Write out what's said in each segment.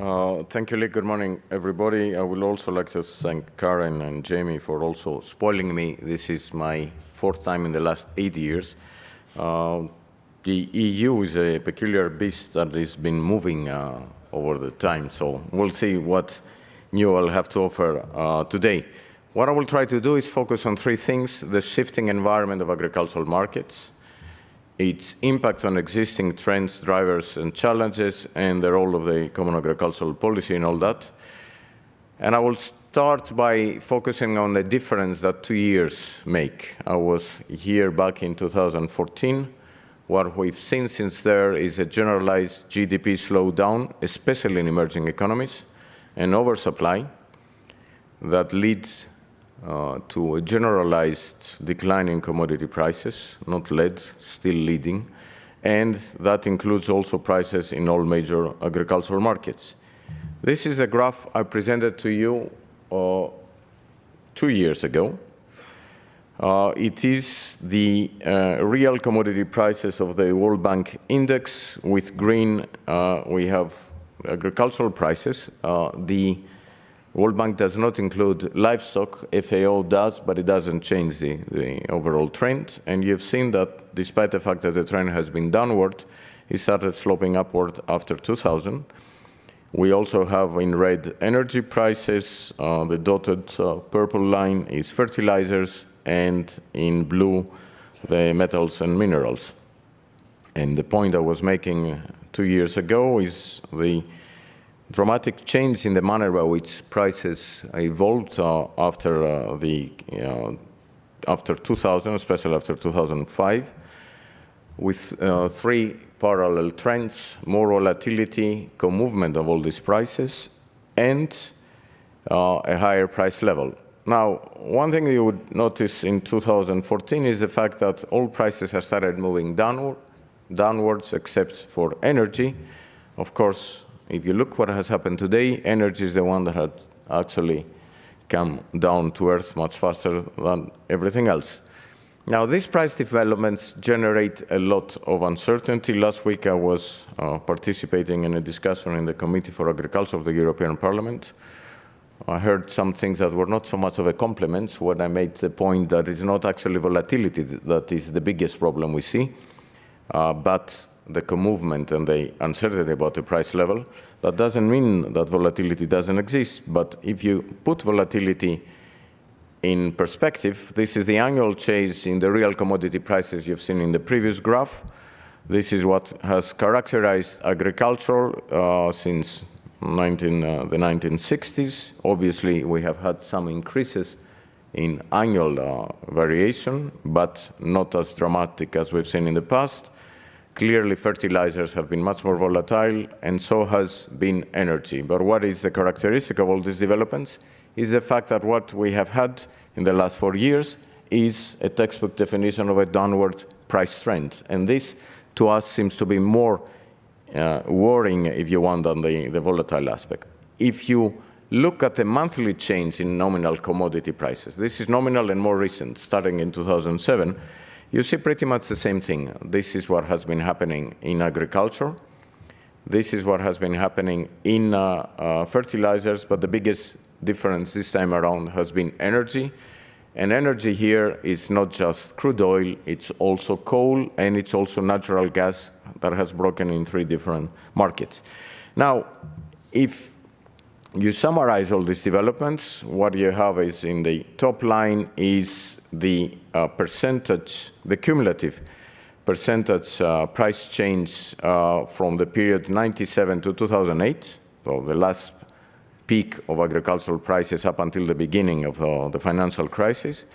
Uh, thank you, Lee. Good morning, everybody. I would also like to thank Karen and Jamie for also spoiling me. This is my fourth time in the last eight years. Uh, the EU is a peculiar beast that has been moving uh, over the time, so we'll see what new I'll have to offer uh, today. What I will try to do is focus on three things, the shifting environment of agricultural markets, its impact on existing trends, drivers, and challenges, and the role of the common agricultural policy and all that. And I will start by focusing on the difference that two years make. I was here back in 2014. What we've seen since there is a generalized GDP slowdown, especially in emerging economies, and oversupply that leads uh, to a generalized decline in commodity prices, not led, still leading, and that includes also prices in all major agricultural markets. This is a graph I presented to you uh, two years ago. Uh, it is the uh, real commodity prices of the World Bank index. With green, uh, we have agricultural prices. Uh, the World Bank does not include livestock, FAO does, but it doesn't change the, the, overall trend. And you've seen that despite the fact that the trend has been downward, it started sloping upward after 2000. We also have in red energy prices, uh, the dotted uh, purple line is fertilizers, and in blue, the metals and minerals. And the point I was making two years ago is the dramatic change in the manner by which prices evolved uh, after uh, the after 2000, especially after 2005, with uh, three parallel trends, more volatility, co-movement of all these prices, and uh, a higher price level. Now, one thing you would notice in 2014 is the fact that all prices have started moving downward, downwards except for energy. Of course, if you look what has happened today, energy is the one that had actually come down to earth much faster than everything else. Now, these price developments generate a lot of uncertainty. Last week, I was uh, participating in a discussion in the Committee for Agriculture of the European Parliament. I heard some things that were not so much of a compliment when I made the point that it's not actually volatility that is the biggest problem we see, uh, but the movement and the uncertainty about the price level. That doesn't mean that volatility doesn't exist, but if you put volatility in perspective, this is the annual change in the real commodity prices you've seen in the previous graph. This is what has characterized agriculture uh, since 19, uh, the 1960s. Obviously, we have had some increases in annual uh, variation, but not as dramatic as we've seen in the past. Clearly, fertilizers have been much more volatile, and so has been energy. But what is the characteristic of all these developments is the fact that what we have had in the last four years is a textbook definition of a downward price trend. And this, to us, seems to be more uh, worrying, if you want, than the, the volatile aspect. If you look at the monthly change in nominal commodity prices, this is nominal and more recent, starting in 2007, you see pretty much the same thing. This is what has been happening in agriculture. This is what has been happening in uh, uh, fertilizers, but the biggest difference this time around has been energy. And energy here is not just crude oil, it's also coal, and it's also natural gas that has broken in three different markets. Now, if you summarize all these developments, what you have is in the top line is the percentage, the cumulative percentage uh, price change uh, from the period 97 to 2008, so the last peak of agricultural prices up until the beginning of uh, the financial crisis.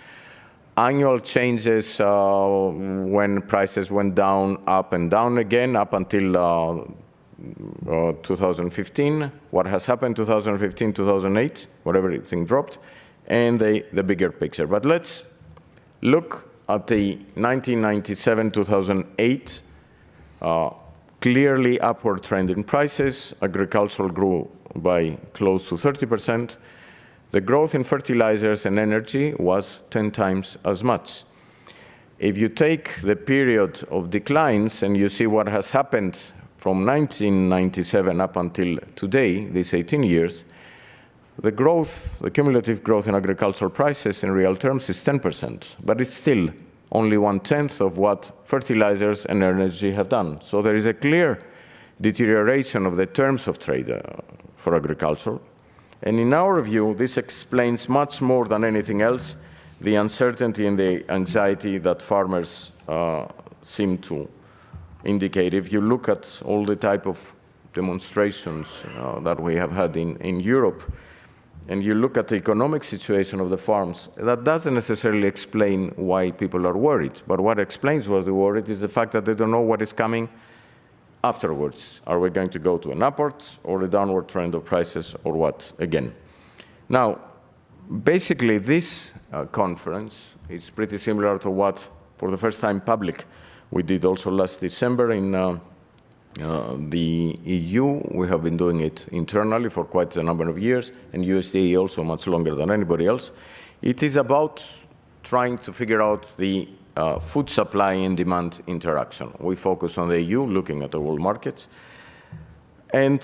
Annual changes uh, when prices went down, up and down again, up until uh, uh, 2015, what has happened 2015, 2008, whatever everything dropped, and the, the bigger picture. But let's look at the 1997-2008 uh, clearly upward trend in prices. Agricultural grew by close to 30%. The growth in fertilizers and energy was 10 times as much. If you take the period of declines and you see what has happened from 1997 up until today, these 18 years, the growth, the cumulative growth in agricultural prices in real terms is 10%, but it's still only one-tenth of what fertilizers and energy have done. So there is a clear deterioration of the terms of trade uh, for agriculture. And in our view, this explains much more than anything else the uncertainty and the anxiety that farmers uh, seem to indicate. If you look at all the type of demonstrations uh, that we have had in, in Europe, and you look at the economic situation of the farms, that doesn't necessarily explain why people are worried. But what explains why they're worried is the fact that they don't know what is coming afterwards. Are we going to go to an upward or a downward trend of prices or what again? Now, basically this uh, conference is pretty similar to what, for the first time public, we did also last December in uh, uh, the EU, we have been doing it internally for quite a number of years, and USDA also much longer than anybody else. It is about trying to figure out the uh, food supply and demand interaction. We focus on the EU, looking at the world markets. And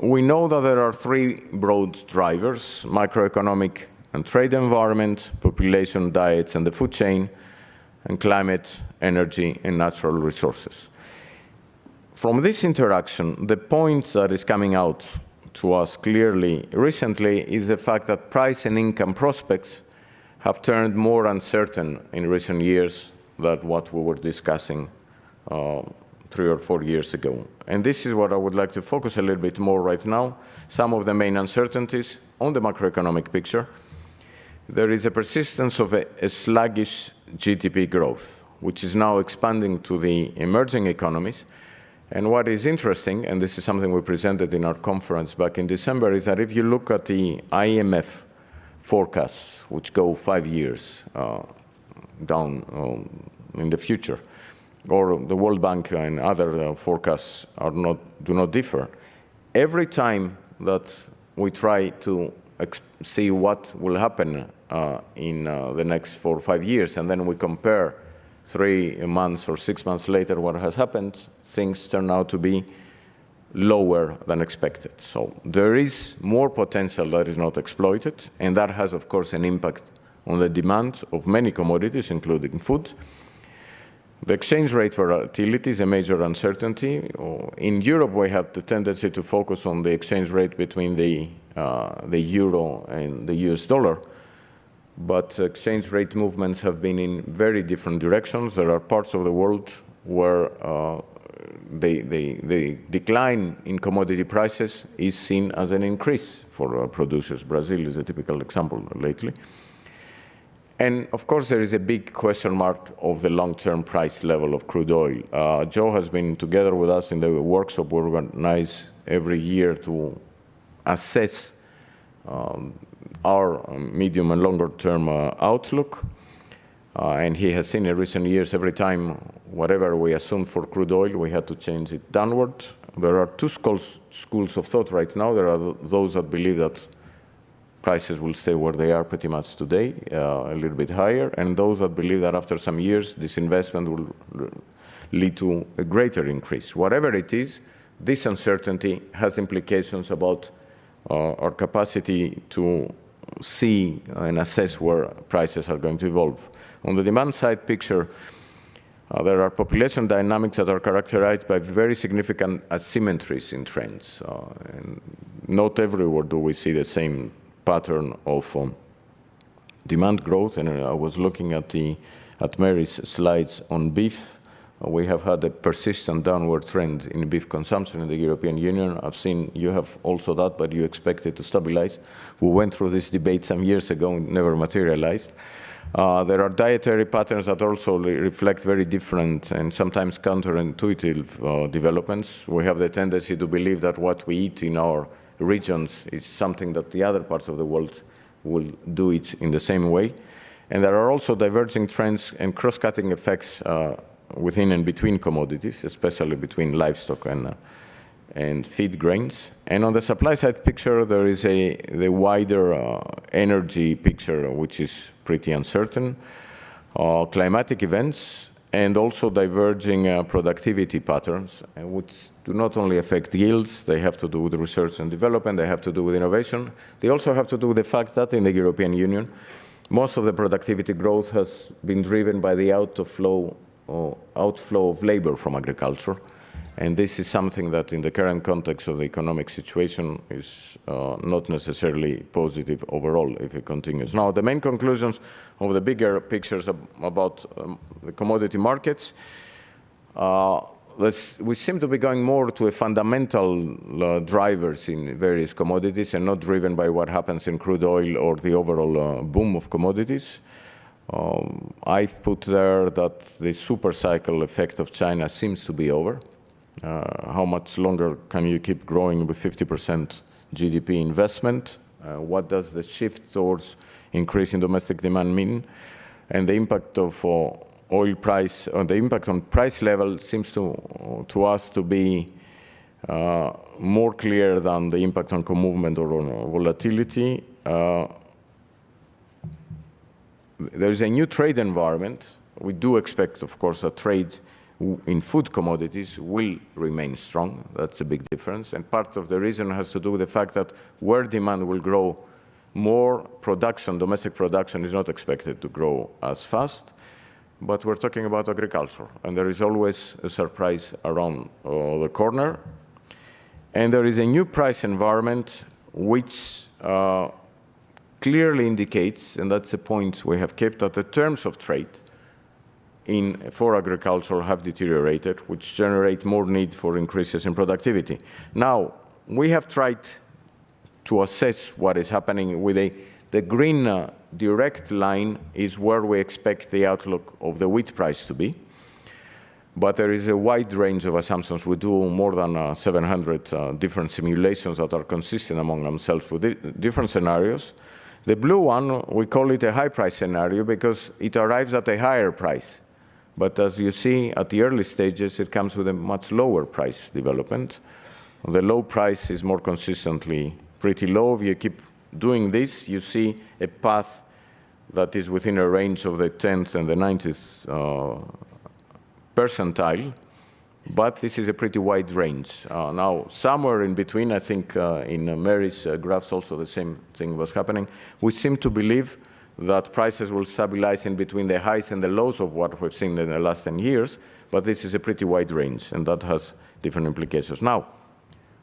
we know that there are three broad drivers, macroeconomic and trade environment, population, diets, and the food chain, and climate, energy, and natural resources. From this interaction, the point that is coming out to us clearly recently is the fact that price and income prospects have turned more uncertain in recent years than what we were discussing uh, three or four years ago. And this is what I would like to focus a little bit more right now, some of the main uncertainties on the macroeconomic picture. There is a persistence of a, a sluggish GDP growth, which is now expanding to the emerging economies, and what is interesting, and this is something we presented in our conference back in December, is that if you look at the IMF forecasts, which go five years uh, down um, in the future, or the World Bank and other uh, forecasts are not, do not differ, every time that we try to see what will happen uh, in uh, the next four or five years, and then we compare three months or six months later what has happened, things turn out to be lower than expected. So there is more potential that is not exploited, and that has, of course, an impact on the demand of many commodities, including food. The exchange rate volatility is a major uncertainty. In Europe, we have the tendency to focus on the exchange rate between the, uh, the euro and the US dollar but exchange rate movements have been in very different directions. There are parts of the world where uh, the, the, the, decline in commodity prices is seen as an increase for uh, producers. Brazil is a typical example lately. And of course, there is a big question mark of the long-term price level of crude oil. Uh, Joe has been together with us in the workshop we organize every year to assess um, our um, medium and longer term uh, outlook. Uh, and he has seen in recent years every time whatever we assumed for crude oil, we had to change it downward. There are two schools, schools of thought right now. There are those that believe that prices will stay where they are pretty much today, uh, a little bit higher, and those that believe that after some years this investment will lead to a greater increase. Whatever it is, this uncertainty has implications about uh, our capacity to see and assess where prices are going to evolve. On the demand side picture, uh, there are population dynamics that are characterized by very significant asymmetries in trends. Uh, not everywhere do we see the same pattern of um, demand growth. And I was looking at, the, at Mary's slides on beef we have had a persistent downward trend in beef consumption in the European Union. I've seen you have also that, but you expect it to stabilize. We went through this debate some years ago and never materialized. Uh, there are dietary patterns that also reflect very different and sometimes counterintuitive uh, developments. We have the tendency to believe that what we eat in our regions is something that the other parts of the world will do it in the same way. And there are also diverging trends and cross-cutting effects uh, within and between commodities, especially between livestock and, uh, and feed grains. And on the supply side picture, there is a the wider uh, energy picture, which is pretty uncertain. Uh, climatic events and also diverging uh, productivity patterns, uh, which do not only affect yields, they have to do with research and development, they have to do with innovation. They also have to do with the fact that in the European Union, most of the productivity growth has been driven by the outflow, or outflow of labor from agriculture. And this is something that in the current context of the economic situation is uh, not necessarily positive overall if it continues. Now, the main conclusions of the bigger pictures ab about um, the commodity markets, uh, we seem to be going more to a fundamental uh, drivers in various commodities and not driven by what happens in crude oil or the overall uh, boom of commodities. Um, I've put there that the super cycle effect of China seems to be over. Uh, how much longer can you keep growing with 50% GDP investment? Uh, what does the shift towards increasing domestic demand mean? And the impact of uh, oil price, or the impact on price level seems to, to us to be uh, more clear than the impact on co-movement or on volatility. There is a new trade environment. We do expect, of course, a trade in food commodities will remain strong. That's a big difference. And part of the reason has to do with the fact that where demand will grow more, production, domestic production is not expected to grow as fast. But we're talking about agriculture, and there is always a surprise around uh, the corner. And there is a new price environment which uh, clearly indicates, and that's a point we have kept, that the terms of trade in, for agriculture have deteriorated, which generate more need for increases in productivity. Now, we have tried to assess what is happening with a, the green uh, direct line is where we expect the outlook of the wheat price to be. But there is a wide range of assumptions. We do more than uh, 700 uh, different simulations that are consistent among themselves with di different scenarios. The blue one, we call it a high price scenario because it arrives at a higher price but as you see, at the early stages, it comes with a much lower price development. The low price is more consistently pretty low. If you keep doing this, you see a path that is within a range of the 10th and the 90th uh, percentile, but this is a pretty wide range. Uh, now, somewhere in between, I think uh, in Mary's uh, graphs also the same thing was happening, we seem to believe that prices will stabilize in between the highs and the lows of what we've seen in the last 10 years, but this is a pretty wide range, and that has different implications. Now,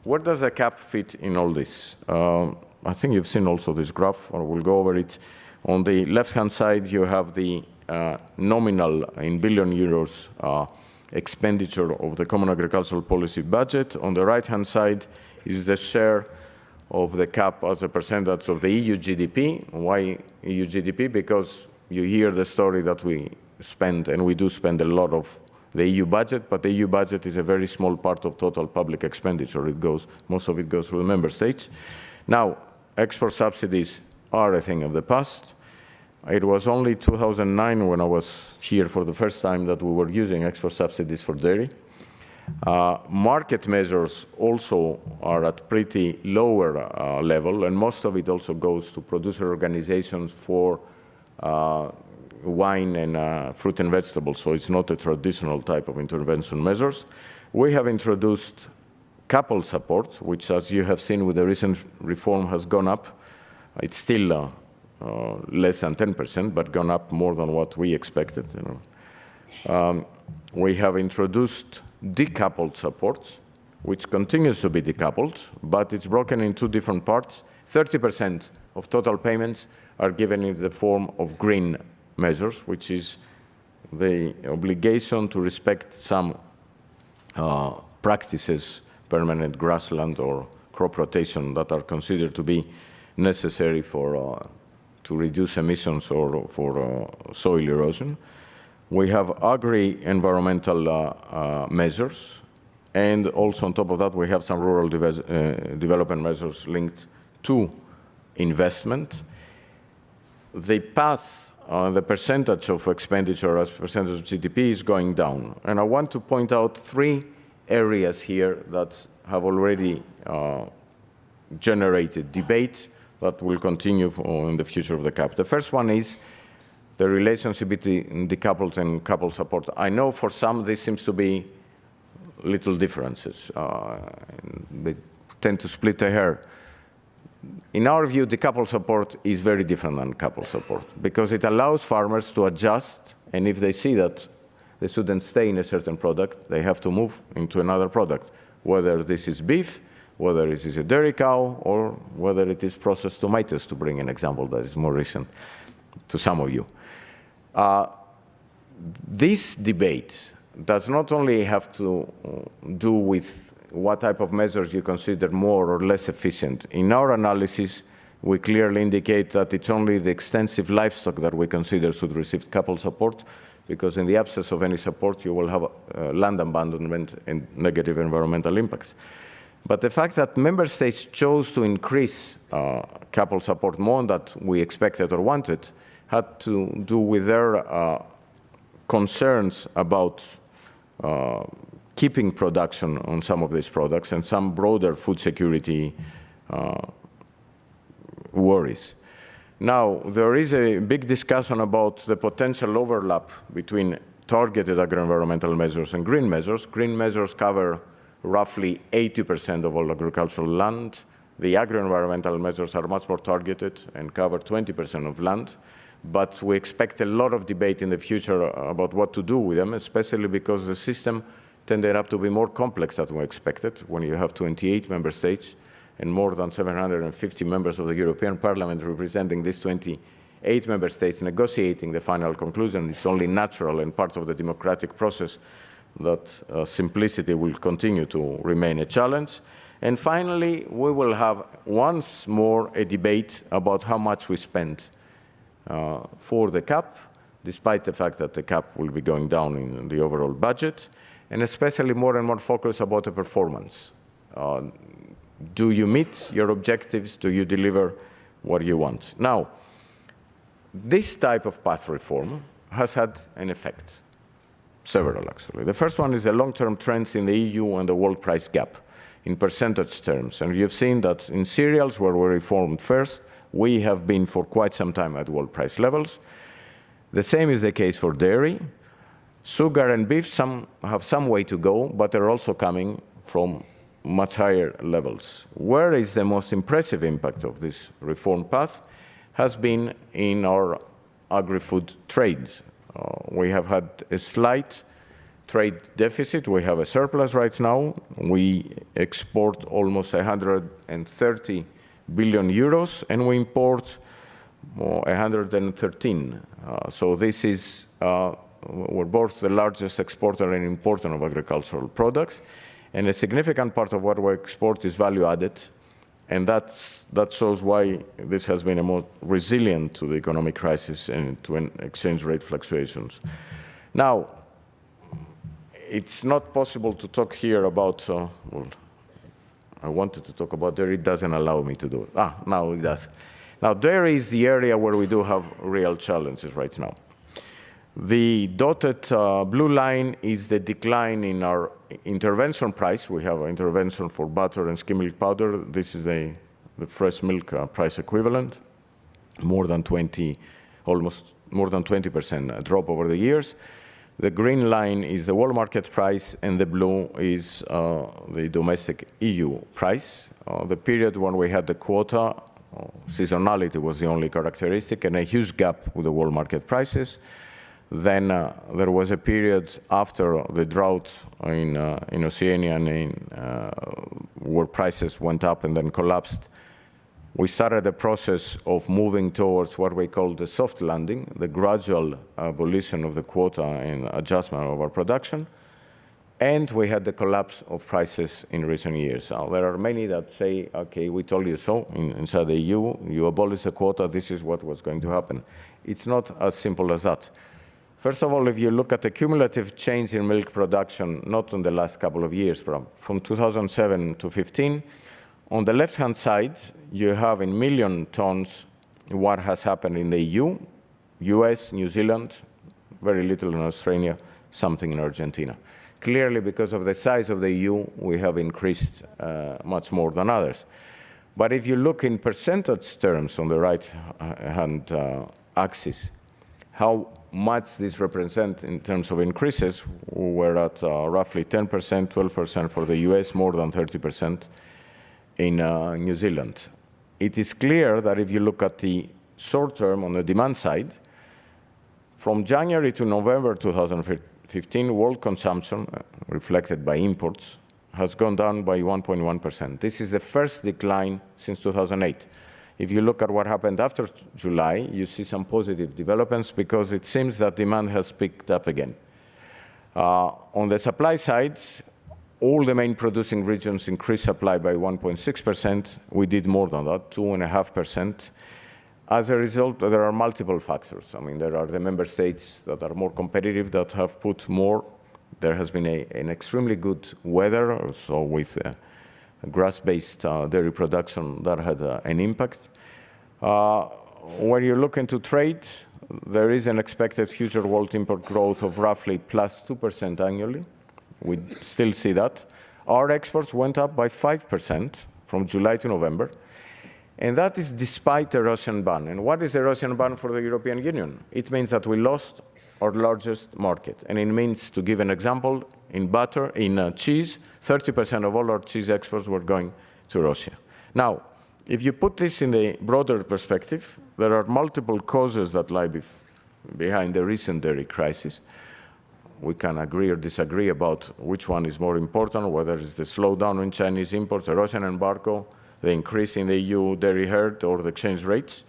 where does the cap fit in all this? Um, I think you've seen also this graph, or we'll go over it. On the left-hand side, you have the uh, nominal in billion euros uh, expenditure of the Common Agricultural Policy budget. On the right-hand side is the share of the cap as a percentage of the EU GDP. Why EU GDP? Because you hear the story that we spend, and we do spend a lot of the EU budget, but the EU budget is a very small part of total public expenditure. It goes, most of it goes through the member states. Now, export subsidies are a thing of the past. It was only 2009 when I was here for the first time that we were using export subsidies for dairy. Uh, market measures also are at pretty lower uh, level, and most of it also goes to producer organizations for uh, wine and uh, fruit and vegetables, so it's not a traditional type of intervention measures. We have introduced coupled support, which, as you have seen with the recent reform, has gone up. It's still uh, less than 10%, but gone up more than what we expected. You know. Um, we have introduced decoupled support, which continues to be decoupled, but it's broken in two different parts. 30% of total payments are given in the form of green measures, which is the obligation to respect some uh, practices, permanent grassland or crop rotation that are considered to be necessary for uh, to reduce emissions or for uh, soil erosion. We have agri-environmental uh, uh, measures, and also on top of that, we have some rural de development measures linked to investment. The path, uh, the percentage of expenditure as percentage of GDP is going down. And I want to point out three areas here that have already uh, generated debate that will continue in the future of the CAP. The first one is the relationship between decoupled and coupled support. I know for some this seems to be little differences. Uh, they tend to split the hair. In our view, decoupled support is very different than coupled support because it allows farmers to adjust, and if they see that they shouldn't stay in a certain product, they have to move into another product, whether this is beef, whether it is a dairy cow, or whether it is processed tomatoes, to bring an example that is more recent to some of you. Uh, this debate does not only have to do with what type of measures you consider more or less efficient. In our analysis, we clearly indicate that it's only the extensive livestock that we consider should receive coupled support, because in the absence of any support, you will have uh, land abandonment and negative environmental impacts. But the fact that member states chose to increase uh, coupled support more than we expected or wanted had to do with their uh, concerns about uh, keeping production on some of these products and some broader food security uh, worries. Now, there is a big discussion about the potential overlap between targeted agro-environmental measures and green measures. Green measures cover roughly 80% of all agricultural land. The agro-environmental measures are much more targeted and cover 20% of land. But we expect a lot of debate in the future about what to do with them, especially because the system tended up to be more complex than we expected when you have 28 member states and more than 750 members of the European Parliament representing these 28 member states negotiating the final conclusion. It's only natural and part of the democratic process that uh, simplicity will continue to remain a challenge. And finally, we will have once more a debate about how much we spend uh, for the CAP, despite the fact that the CAP will be going down in the overall budget, and especially more and more focus about the performance. Uh, do you meet your objectives? Do you deliver what you want? Now, this type of path reform has had an effect, several actually. The first one is the long-term trends in the EU and the world price gap in percentage terms. And you've seen that in cereals, where we reformed first, we have been for quite some time at world price levels. The same is the case for dairy. Sugar and beef some have some way to go, but they're also coming from much higher levels. Where is the most impressive impact of this reform path has been in our agri-food trade. Uh, we have had a slight trade deficit. We have a surplus right now. We export almost 130 billion euros, and we import 113. Uh, so this is, uh, we're both the largest exporter and importer of agricultural products. And a significant part of what we export is value added. And that's, that shows why this has been a more resilient to the economic crisis and to exchange rate fluctuations. Now, it's not possible to talk here about, uh, well, I wanted to talk about dairy, it doesn't allow me to do it. Ah, now it does. Now, dairy is the area where we do have real challenges right now. The dotted uh, blue line is the decline in our intervention price. We have intervention for butter and skim milk powder. This is the, the fresh milk uh, price equivalent, more than 20, almost more than 20% drop over the years. The green line is the world market price, and the blue is uh, the domestic EU price. Uh, the period when we had the quota, uh, seasonality was the only characteristic, and a huge gap with the world market prices. Then uh, there was a period after the drought in, uh, in Oceania and in, uh, where prices went up and then collapsed. We started the process of moving towards what we call the soft landing, the gradual abolition of the quota and adjustment of our production. And we had the collapse of prices in recent years. Now, there are many that say, okay, we told you so in, inside the EU, you abolish the quota, this is what was going to happen. It's not as simple as that. First of all, if you look at the cumulative change in milk production, not in the last couple of years, from, from 2007 to 15, on the left-hand side, you have in million tons what has happened in the EU, US, New Zealand, very little in Australia, something in Argentina. Clearly, because of the size of the EU, we have increased uh, much more than others. But if you look in percentage terms on the right-hand uh, axis, how much this represents in terms of increases, we're at uh, roughly 10%, 12% for the US, more than 30% in uh, New Zealand. It is clear that if you look at the short term on the demand side, from January to November 2015, world consumption, uh, reflected by imports, has gone down by 1.1%. This is the first decline since 2008. If you look at what happened after July, you see some positive developments because it seems that demand has picked up again. Uh, on the supply side, all the main producing regions increased supply by 1.6%. We did more than that, 2.5%. As a result, there are multiple factors. I mean, there are the member states that are more competitive that have put more. There has been a, an extremely good weather, so with uh, grass-based uh, dairy production, that had uh, an impact. Uh, when you look into trade, there is an expected future world import growth of roughly plus 2% annually. We still see that. Our exports went up by 5% from July to November, and that is despite the Russian ban. And what is the Russian ban for the European Union? It means that we lost our largest market. And it means, to give an example, in butter, in uh, cheese, 30% of all our cheese exports were going to Russia. Now, if you put this in a broader perspective, there are multiple causes that lie behind the recent dairy crisis. We can agree or disagree about which one is more important, whether it's the slowdown in Chinese imports, the Russian embargo, the increase in the EU dairy herd, or the exchange rates.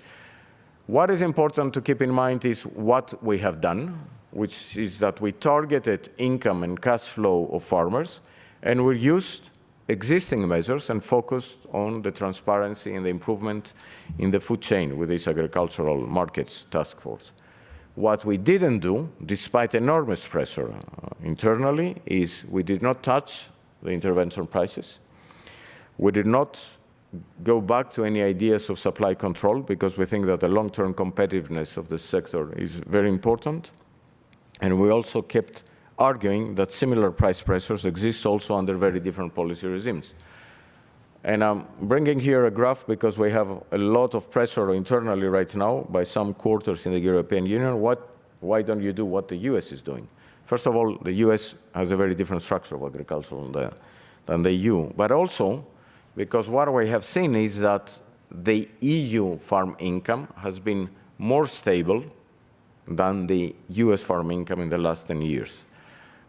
What is important to keep in mind is what we have done, which is that we targeted income and cash flow of farmers, and we used existing measures and focused on the transparency and the improvement in the food chain with this agricultural markets task force. What we didn't do, despite enormous pressure uh, internally, is we did not touch the intervention prices. We did not go back to any ideas of supply control because we think that the long-term competitiveness of the sector is very important. And we also kept arguing that similar price pressures exist also under very different policy regimes. And I'm bringing here a graph because we have a lot of pressure internally right now by some quarters in the European Union. What, why don't you do what the US is doing? First of all, the US has a very different structure of agriculture than the, than the EU. But also, because what we have seen is that the EU farm income has been more stable than the US farm income in the last 10 years.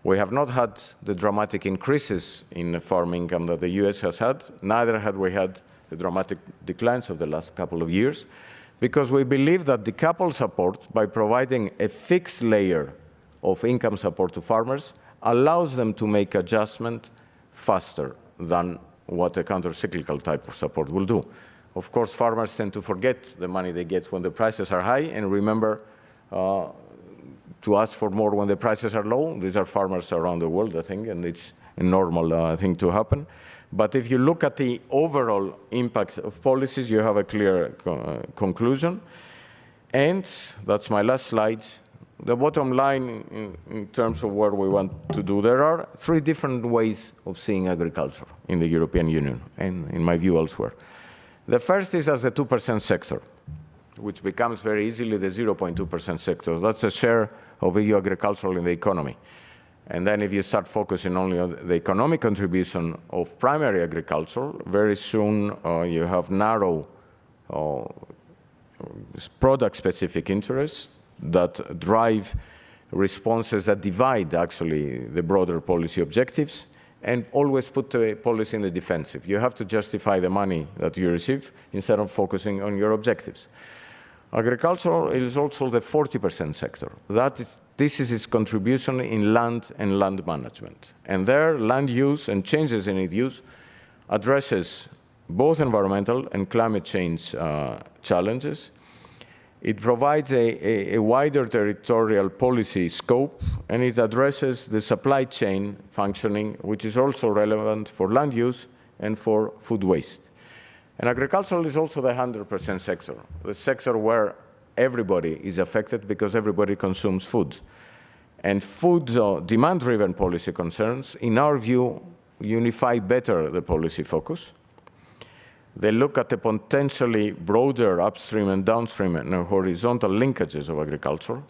We have not had the dramatic increases in farm income that the US has had, neither had we had the dramatic declines of the last couple of years, because we believe that decoupled support, by providing a fixed layer of income support to farmers, allows them to make adjustment faster than what a counter-cyclical type of support will do. Of course, farmers tend to forget the money they get when the prices are high and remember uh, to ask for more when the prices are low. These are farmers around the world, I think, and it's a normal uh, thing to happen. But if you look at the overall impact of policies, you have a clear co uh, conclusion. And that's my last slide the bottom line in, in, terms of what we want to do, there are three different ways of seeing agriculture in the European Union and, in my view, elsewhere. The first is as a 2% sector, which becomes very easily the 0.2% sector. That's a share of EU agriculture in the economy. And then if you start focusing only on the economic contribution of primary agriculture, very soon uh, you have narrow uh, product-specific interests that drive responses that divide actually the broader policy objectives and always put the policy in the defensive. You have to justify the money that you receive instead of focusing on your objectives. Agriculture is also the 40% sector. That is, this is its contribution in land and land management. And there, land use and changes in its use addresses both environmental and climate change uh, challenges it provides a, a, a, wider territorial policy scope, and it addresses the supply chain functioning, which is also relevant for land use and for food waste. And agricultural is also the 100% sector, the sector where everybody is affected because everybody consumes food. And food uh, demand-driven policy concerns, in our view, unify better the policy focus they look at the potentially broader upstream and downstream and horizontal linkages of agriculture.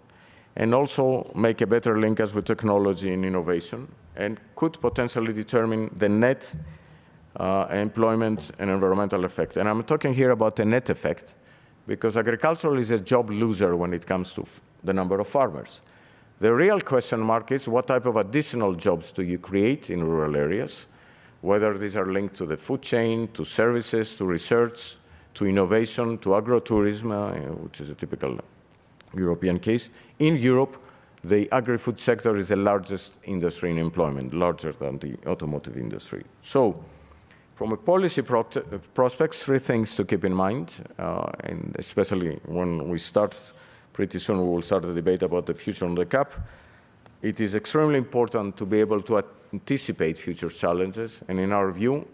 and also make a better linkage with technology and innovation, and could potentially determine the net uh, employment and environmental effect. And I'm talking here about the net effect, because agriculture is a job loser when it comes to the number of farmers. The real question mark is what type of additional jobs do you create in rural areas, whether these are linked to the food chain, to services, to research, to innovation, to agrotourism, uh, which is a typical European case. In Europe, the agri-food sector is the largest industry in employment, larger than the automotive industry. So from a policy pro prospects, three things to keep in mind, uh, and especially when we start, pretty soon we will start the debate about the future on the CAP. It is extremely important to be able to anticipate future challenges, and in our view,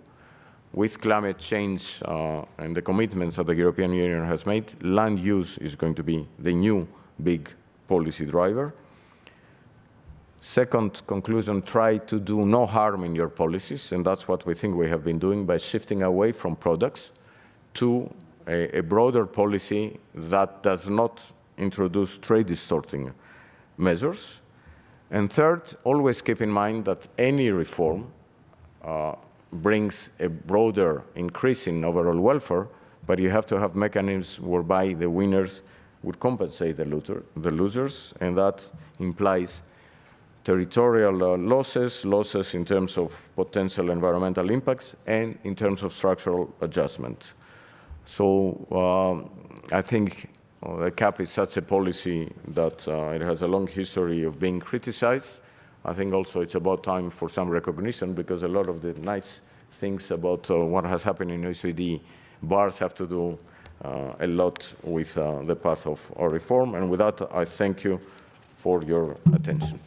with climate change uh, and the commitments that the European Union has made, land use is going to be the new big policy driver. Second conclusion, try to do no harm in your policies, and that's what we think we have been doing by shifting away from products to a, a broader policy that does not introduce trade distorting measures. And third, always keep in mind that any reform uh, brings a broader increase in overall welfare, but you have to have mechanisms whereby the winners would compensate the, looter, the losers, and that implies territorial uh, losses, losses in terms of potential environmental impacts, and in terms of structural adjustment. So um, I think uh, the CAP is such a policy that uh, it has a long history of being criticized. I think also it's about time for some recognition because a lot of the nice things about uh, what has happened in OECD bars have to do uh, a lot with uh, the path of our reform. And with that, I thank you for your attention.